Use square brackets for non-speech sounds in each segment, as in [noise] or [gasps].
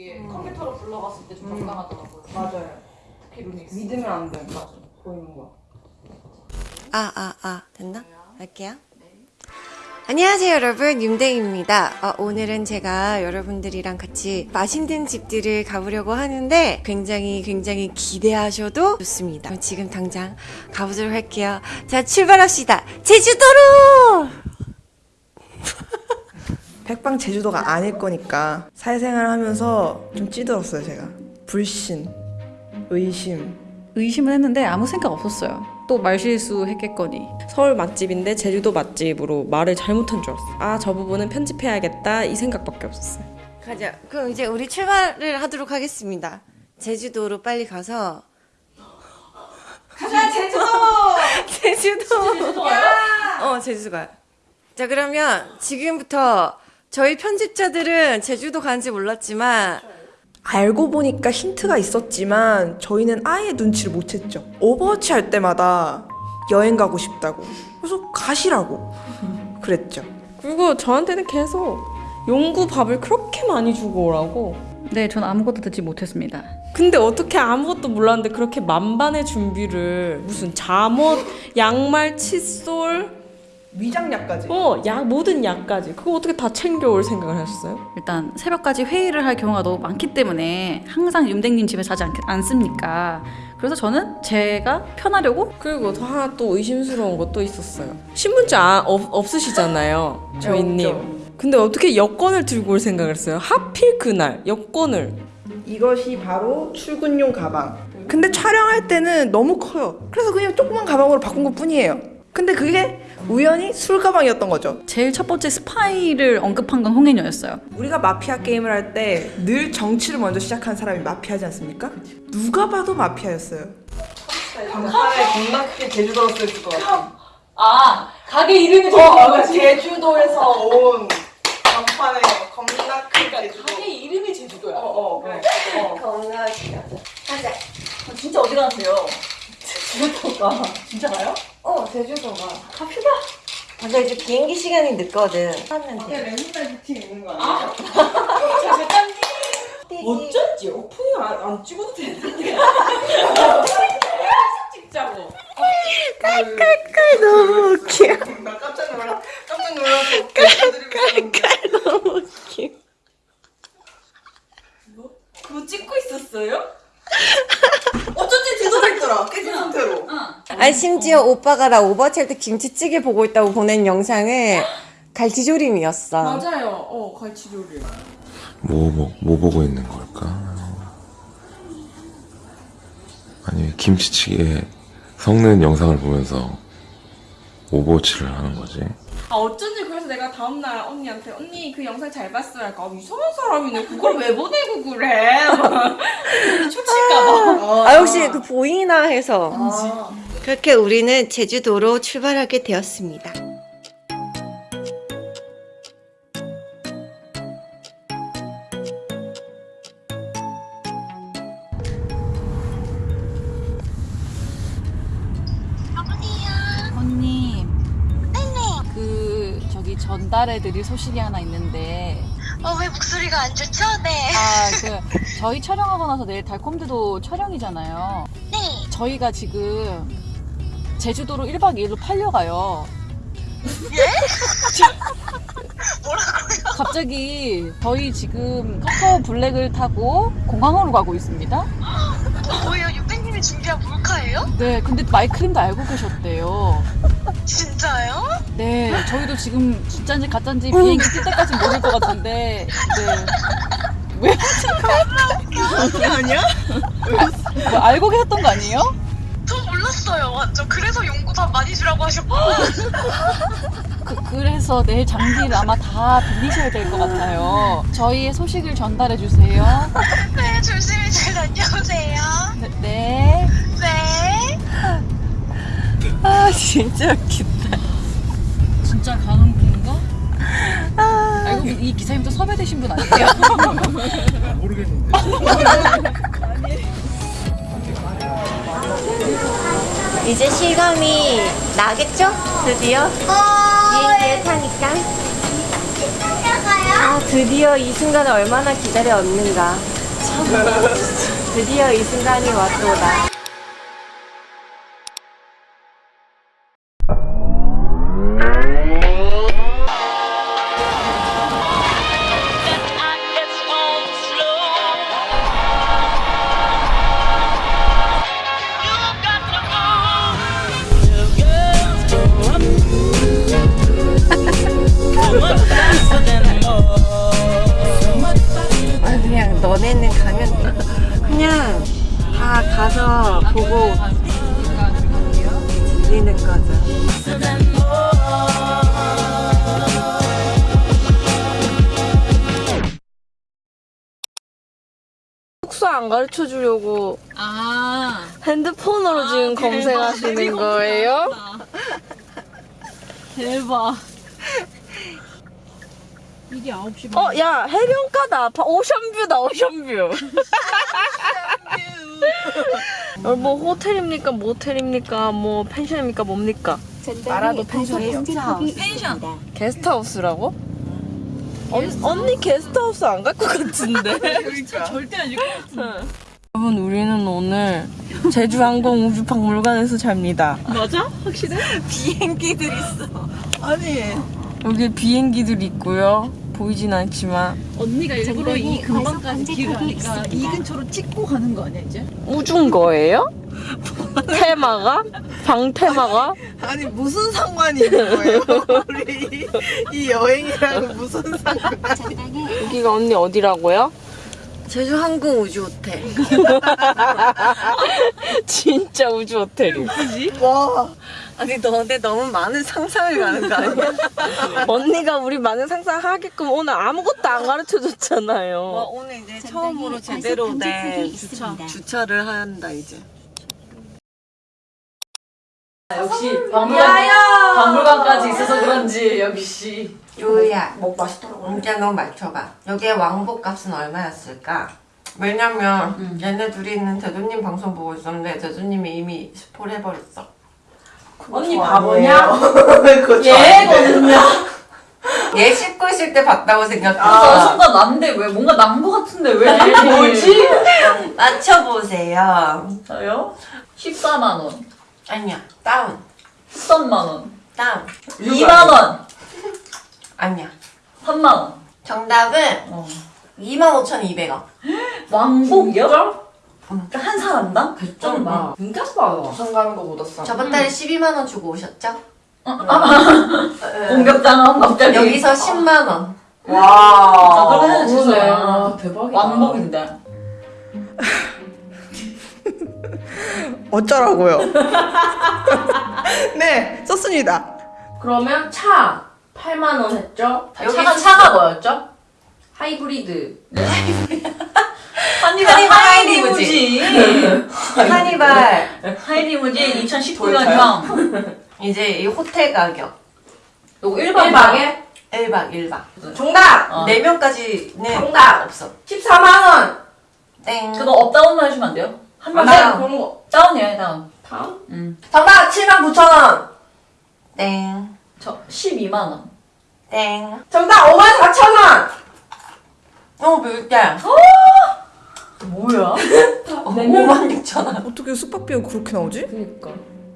이게 컴퓨터로 불러봤을 때 좀 적당하더라고요. 맞아요. 특히 루닉스. 믿으면 안 돼. 맞아. 보이는 거. 아, 아, 아, 됐나? 할게요. 안녕하세요, 여러분. 윤댕입니다. 어, 오늘은 제가 여러분들이랑 같이 맛있는 집들을 가보려고 하는데 굉장히 굉장히 기대하셔도 좋습니다. 그럼 지금 당장 가보도록 할게요. 자, 출발합시다. 제주도로! 백방 제주도가 아닐 거니까 사회생활 하면서 좀 찌들었어요, 제가. 불신, 의심. 의심은 했는데 아무 생각 없었어요. 또 말실수 했겠거니. 서울 맛집인데 제주도 맛집으로 말을 잘못한 줄 알았어. 아, 저 부분은 편집해야겠다 이 생각밖에 없었어요. 가자. 그럼 이제 우리 출발을 하도록 하겠습니다. 제주도로 빨리 가서. 가자, 제주도! [laughs] 제주도! 제주도 가요? 어, 제주도 가요. 자, 그러면 지금부터 저희 편집자들은 제주도 간지 몰랐지만, 알고 보니까 힌트가 있었지만 저희는 아예 눈치를 못 챘죠. 오버워치 할 때마다 여행 가고 싶다고. 그래서 가시라고. 그랬죠. 그리고 저한테는 계속 용구 밥을 그렇게 많이 주고 오라고. 네, 전 아무것도 듣지 못했습니다. 근데 어떻게 아무것도 몰랐는데 그렇게 만반의 준비를 무슨 잠옷, 양말, 칫솔, 위장약까지. 어, 약 모든 약까지 그거 어떻게 다 챙겨올 생각을 하셨어요? 일단 새벽까지 회의를 할 경우가 너무 많기 때문에 항상 윤댕님 집에 자지 않, 않습니까? 그래서 저는 제가 편하려고 그리고 또 하나 또 의심스러운 것도 있었어요. 신분증 아, 없, 없으시잖아요, 저희님. 없죠. 근데 어떻게 여권을 들고 올 생각을 했어요? 하필 그날 여권을. 이것이 바로 출근용 가방. 근데 촬영할 때는 너무 커요. 그래서 그냥 조그만 가방으로 바꾼 것 뿐이에요. 근데 그게 우연히 술 가방이었던 거죠. 제일 첫 번째 스파이를 언급한 건 홍해녀였어요. 우리가 마피아 게임을 할 때 늘 정치를 먼저 시작한 사람이 마피아지 않습니까? 누가 봐도 마피아였어요. 간판에 겁나 크게 제주도로 쓸것 같아. 아, 가게 이름이 제주도가 제주도에서 온 간판에 겁나 큰 가게 이름이 제주도야. 어, 어, 그래. 어. 겁나 귀여워. 가자. 아, 진짜 어디 가세요? 제주도가 진짜 가요? 어, 제주도가. 갑시다. 맞아, 이제 비행기 시간이 늦거든. 하면 돼. 맨날 미팅 있는 거 아니야? 자, 잠깐. 띠지. 어쩐지 오프닝 안, 안 찍어도 되는데. 찍자고. 깔깔 너무 웃겨. 나 깜짝 놀라. 깜짝 놀라서 깔깔깔 너무 웃겨. 그거 찍고 있었어요? 어쩐지 뒤돌아있더라. 깨진 상태로. 아니 심지어 오빠가 나 오버치 할 때 김치찌개 보고 있다고 보낸 영상을 갈치조림이었어. 맞아요. 어, 갈치조림. 뭐, 뭐, 뭐 보고 있는 걸까? 아니, 김치찌개 섞는 영상을 보면서 오버워치를 하는 거지. 아 어쩐지 그래서 내가 다음날 언니한테 언니 그 영상 잘 봤어요. 약간 아, 이상한 사람이네. 그걸 왜 보내고 그래? [laughs] 초칠까봐. 아 혹시 그 보이나 해서 그렇게 우리는 제주도로 출발하게 되었습니다. 언니. 그 저기 전달해 드릴 소식이 하나 있는데 어, 왜 목소리가 안 좋죠? 네. 아, [laughs] 그 저희 촬영하고 나서 내일 달콤드도 촬영이잖아요. 네. 저희가 지금 제주도로 1박 2일로 팔려가요. 뭐라고요? [laughs] 갑자기 저희 지금 카카오 블랙을 타고 공항으로 가고 있습니다. 어, 뭐예요? 육배님이 준비한 몰카예요? 네, 근데 마이크림도 알고 계셨대요. 진짜요? 네, 저희도 지금 진짜인지 가짜인지 비행기 뜰 때까지 모를 것 같은데, 네. 왜? 아니야? 뭐 알고 계셨던 거 아니에요? 저 몰랐어요. 완전. 그래서 용구밥 많이 주라고 하셨고. 그, 그래서 내일 장비를 아마 다 빌리셔야 될 것 같아요. 저희의 소식을 전달해 주세요. [laughs] 네, 조심히 잘 다녀오세요. 네. 네. 네. 아 진짜 웃긴다. 진짜 가는 분인가? 알고 보니 이 기사님도 섭외되신 분 아니에요? [laughs] 이제 실감이 나겠죠? 드디어? 비행기에 타니까. 아 드디어 이 순간을 얼마나 기다려왔는가. 드디어 이 순간이 왔도다 가서 보고 들리는 거죠 숙소 안 가르쳐 주려고 아 핸드폰으로 지금 검색하시는 [laughs] 거예요? 대박. 이게 9시 어, 야, 해변가다. 바- 오션뷰다, 오션뷰. 어, [laughs] 뭐 호텔입니까? 모텔입니까? 뭐 펜션입니까? 뭡니까? 말아도 펜션이요 펜션. 게스트하우스라고? 언, 언니 게스트하우스 안 갈 것 같은데? [laughs] 절대 아닐 것 같아. 여러분, 우리는 오늘 제주항공 우주박물관에서 잡니다. 맞아? 확실해? [laughs] 비행기들 있어. 아니. 여기 비행기들 있고요. 보이진 않지만. 언니가 일부러 이 근방까지 길을 하니까 이 근처로 찍고 가는 거 아니야 이제? 우준 거예요? 테마가? 방 테마가? 아니 무슨 상관이 있는 거예요? 우리 이 여행이랑 무슨 상관? 여기가 언니 어디라고요? 제주 항공 우주 호텔 [laughs] 진짜 우주 호텔이. 와 아니 너네 너무 많은 상상을 가는 거 아니야? [laughs] 언니가 우리 많은 상상하게끔 오늘 아무것도 안 가르쳐 어, 줬잖아요. 오늘 이제 처음으로 제대로 된 주차. 주차를 한다 이제 역시 박물관 박물관까지 있어서 그런지 역시 요야 뭐 맛있더라고. 문제 너 맞춰봐 여기에 왕복 값은 얼마였을까? 왜냐면 얘네 둘이 있는 대두님 방송 보고 있었는데 대두님이 이미 스포를 해버렸어 언니 바보냐? [laughs] 얘거든요. 얘 씻고 있을 때 봤다고 생각해 아, 순간 난데 왜 뭔가 난 거 같은데 왜 [laughs] 뭐지? 맞춰보세요 저요? 14만 원, 아니야 다운 13만 원, 다운 2만 원, 아니야 3만 원. 정답은 어. 25,200원 [gasps] 왕복이요? 그러니까 한 사람당? 좀 봐. 진짜 싸다. 부산 가는 거보다 싸. 저번 달에 12만 원 주고 오셨죠? 공격당한 갑자기. 여기서 10만원 아, 와. 그러면 진짜 아, 대박이다. 왕복인데. [laughs] 어쩌라고요? [laughs] 네 썼습니다. 그러면 차 8만 원 했죠? 여기 차가 뭐였죠? 하이브리드. [laughs] 한니발 하이리 무진. [laughs] 카니발 하이리무진 2019년형. [laughs] 이제 이 호텔 가격 요거 1박 1박에 1박 1박 정답! 어. 4명까지는 정답! 없어 14만원! 땡 그거 up down만 해주면 안 돼요? 한 명. 아. 그런 거. 다운이에요, 다운. 다음? 음. 정답! 7만 9천원! 땡. 저 12만 원. 땡. 정답! 5만 4천원! 어, 물게. 뭐야? 5만 6천 원. 어떻게 숙박비가 그렇게 나오지? 그니까.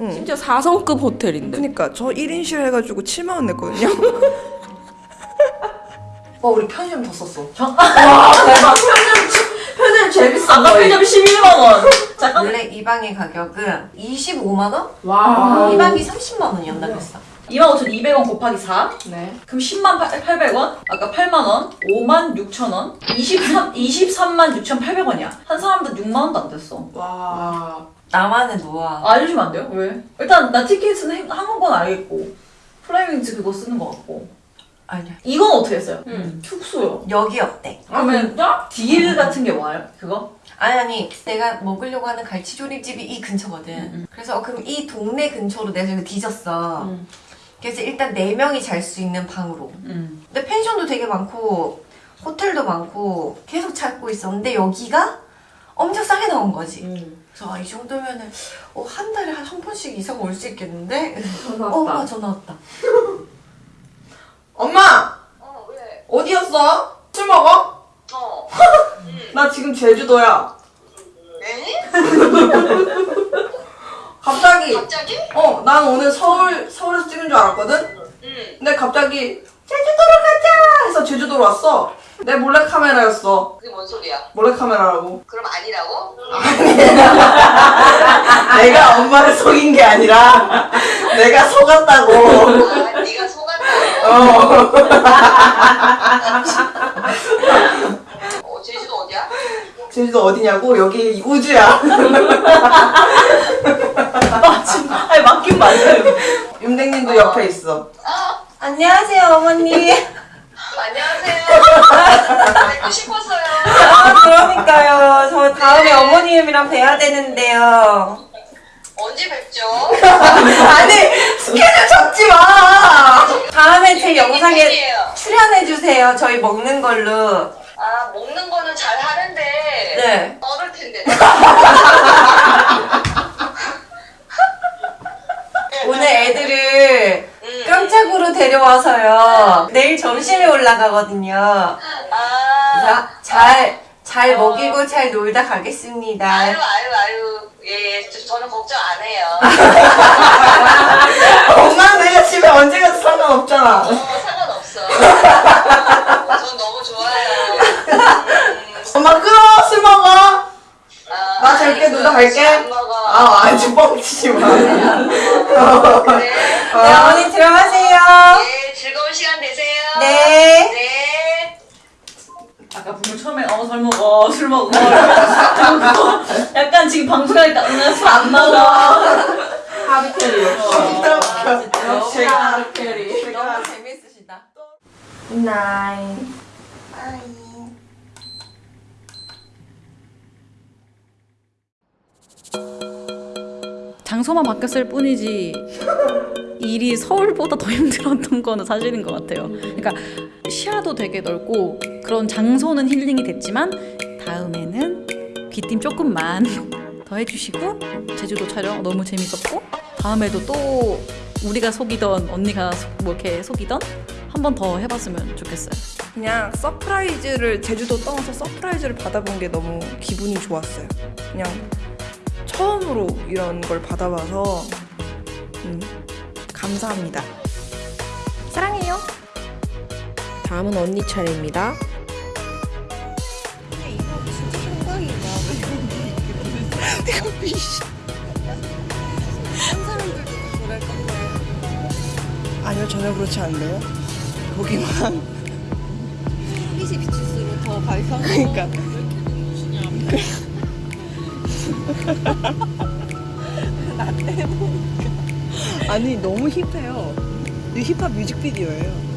응. 심지어 4성급 호텔인데. 그니까 저 1인실 해가지고 7만 원 냈거든요. 와, 우리 편의점 더 썼어. 표준 제일 비싼 아까 거예요. 편의점 11만 원. 잠깐. 원래 이 방의 가격은 25만 원? 와. 이 방이 30만 원이었나 그랬어. 25,200원 곱하기 4. 네. 그럼 10만 800원? 아까 8만 원? 5만 6천 원? 23, 23만 6,800원이야. 한 사람당 6만 원도 안 됐어. 와. 나만의 노하우. 알려주면 안 돼요? 왜? 일단 나 티켓은 행- 항공권 알겠고 플라이밍즈 그거 쓰는 거 같고 아니야. 이건 어떻게 했어요? 응. 숙소요. 여기 어때? 아, 그러면 진짜? deal 같은 게 와요? 그거? 아니 아니 내가 먹으려고 하는 갈치조림집이 이 근처거든. 음, 그래서 어, 그럼 이 동네 근처로 내가 저기 뒤졌어. 음. 그래서 일단 네 명이 잘 수 있는 방으로. 음. 근데 펜션도 되게 많고 호텔도 많고 계속 찾고 있었는데 여기가 엄청 싸게 나온 거지. 응. 그래서 아, 이 정도면은 어, 한 달에 한 한 번씩 이상 올 수 있겠는데? 전화 어, 왔다. 아, 전화 왔다. [laughs] 엄마! 어, 왜? 어디였어? 술 먹어? 어. [laughs] 나 지금 제주도야. 에? [laughs] 갑자기 갑자기? 어, 난 오늘 서울 서울에서 찍은 줄 알았거든. 응. 근데 갑자기 제주도로 가자 해서 제주도로 왔어. 내 몰래 카메라였어. 그게 뭔 소리야? 몰래 카메라라고. 그럼 아니라고? [laughs] 내가 엄마를 속인 게 아니라 내가 속았다고. 아, 네가 속았다고? 어. 어, 제주도 어디야? 제주도 어디냐고? 여기 우주야. [laughs] 아니 맞긴 맞아요. 윤댕님도 옆에 있어. 안녕하세요, 어머니. 안녕하세요. 뵙고 싶었어요. 아, 그러니까요. 저 다음에 어머님이랑 뵈야 되는데요. 언제 뵙죠? 아니 스케줄 잡지 마. 다음에 제 영상에 팬이에요. 출연해주세요. 저희 먹는 걸로. 아, 먹는 거는 잘 하는데. 네. 어릴 텐데. [laughs] 오늘 애들을 응. 깜짝으로 데려와서요. 내일 점심에 올라가거든요. 아. 그래서 잘, 잘 먹이고 잘 놀다 가겠습니다. 아유, 아유, 아유. 예, 예. 저- 저는 걱정 안 해요. [laughs] 엄마 내가 집에 언제 가도 상관없잖아. 어, 상관없어. 어, 전 너무 좋아요. 음, 엄마 끊어 술 먹어. 아, 나 잘게, 누나 그, 갈게. 아 아주 뻥치지 마. 어, 그래. 네, 어머니 들어가세요. 예, 즐거운 시간 되세요. 네. 네. 아까 분명 처음에 어 술 먹어 술 먹어 이러면서 [laughs] 약간 지금 방송하니까 응 술 안 먹어. 하비캐리 역시. 제가 하비캐리. 너무 재밌으시다. good night. 장소만 바뀌었을 뿐이지 일이 서울보다 더 힘들었던 거는 사실인 것 같아요. 그러니까 시야도 되게 넓고 그런 장소는 힐링이 됐지만 다음에는 귀띔 조금만 [laughs] 더 해주시고 제주도 촬영 너무 재밌었고 다음에도 또 우리가 속이던 언니가 속- 뭐 이렇게 속이던 한 번 더 해봤으면 좋겠어요. 그냥 surprise를 제주도 떠나서 surprise를 받아본 게 너무 기분이 좋았어요. 그냥 처음으로 이런 걸 받아봐서 음, 감사합니다. 사랑해요. 다음은 언니 차례입니다. [laughs] 아니요 전혀 그렇지 않네요. 보기만. 빛이 [laughs] 비칠수록 더 발상. 그러니까. 아니 너무 힙해요. 이 힙합 뮤직비디오예요.